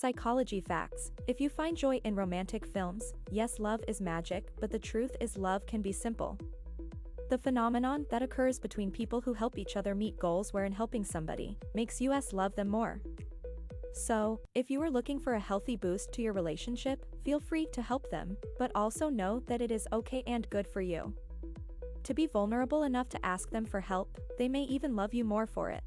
Psychology facts. If you find joy in romantic films, yes love is magic, but the truth is love can be simple. The phenomenon that occurs between people who help each other meet goals wherein helping somebody makes us love them more. So, if you are looking for a healthy boost to your relationship, feel free to help them, but also know that it is okay and good for you. To be vulnerable enough to ask them for help, they may even love you more for it.